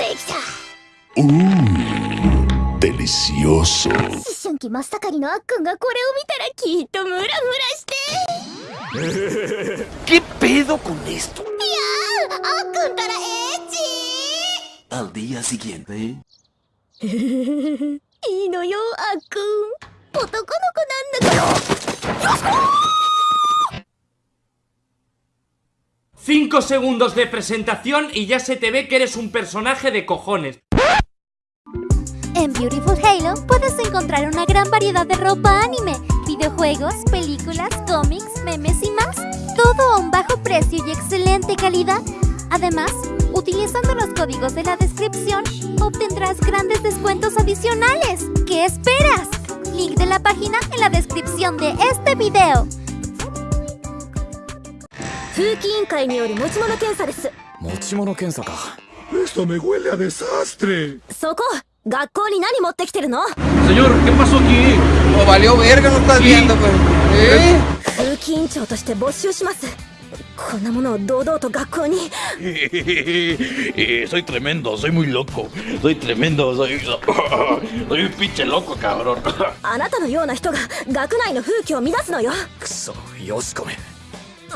できた。Uh, delicioso. 思春期真っ盛りのあっくんがこれを見たらきっとムラムラして。¿Qué pedo con esto? いやーあっくんたらエッチ。Al día siguiente. いいのよあっ5 segundos de presentación y ya se te ve que eres un personaje de cojones. En Beautiful Halo puedes encontrar una gran variedad de ropa anime, videojuegos, películas, cómics, memes y más. Todo a un bajo precio y excelente calidad. Además, utilizando los códigos de la descripción, obtendrás grandes descuentos adicionales. ¿Qué esperas? Link de la página en la descripción de este video. 空気委員会による持ち物検査です。持ち物検査か。そこ学校に何持ってきてるの？セヨ、委員長として没収します。こんなものを堂々と学校に、あなたのような人が学内の風紀を乱すのよ。くそ、よしこめ。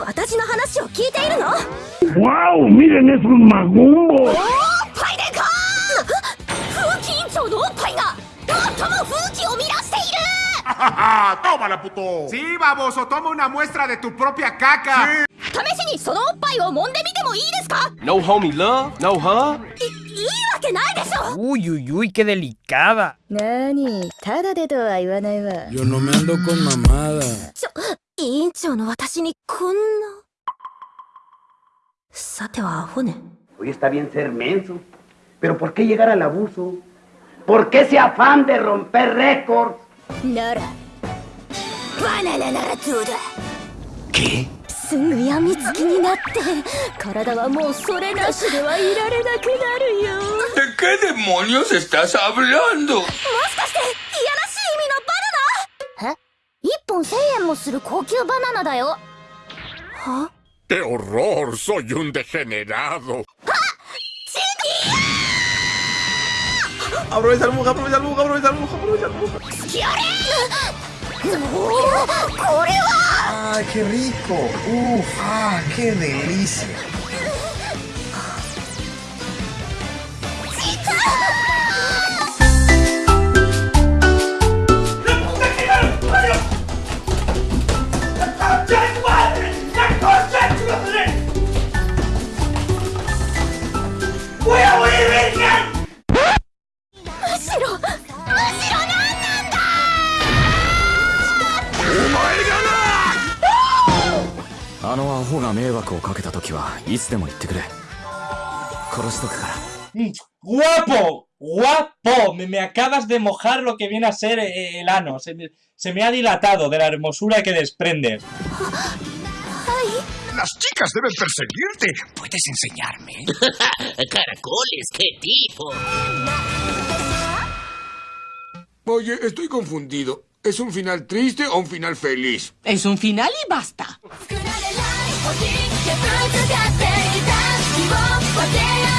私の話を聞いているの？わお見てねそのマおっぱいでかー風紀委員長のおっぱいが最も風紀を乱している！ハハハトマラプトシーバボソトゥプロピアカカ試しにそのですか ?No homie love? No ないでしょ！うゆうゆいけでりかだなただでとは言わないわ。よのめんどこんままだ長の私にこんなさてはアホね Hoy está bien ser menso, pero ¿por qué llegar al abuso? ¿Por qué ese afán de romper récords? ならバナナならどうだ ¿Qué? すぐやみつきになって体はもうそれなしではいられなくなるよ ¿De qué demonios estás hablando? もしかして 本1000円もする高級バナナだよは ¡Qué horror! ¡Soy un degenerado! Aprovecha el bug, aprovecha el bug, aprovecha el bug, aprovecha el bug. ¡Ay, qué rico! ¡Uf! ¡Ah, qué delicia! あのアホが迷惑をかけた時はいつでも言ってくれ殺しとくから ¡Guapo! ¡Guapo! Me, me acabas de mojar lo que viene a ser eh, el ano. Se me, se me ha dilatado de la hermosura que desprendes. Las chicas deben perseguirte. ¿Puedes enseñarme? Caracoles, qué tipo. Oye, estoy confundido. ¿Es un final triste o un final feliz? Es un final y basta. 作られない星でプロ使っていた。希望を分け合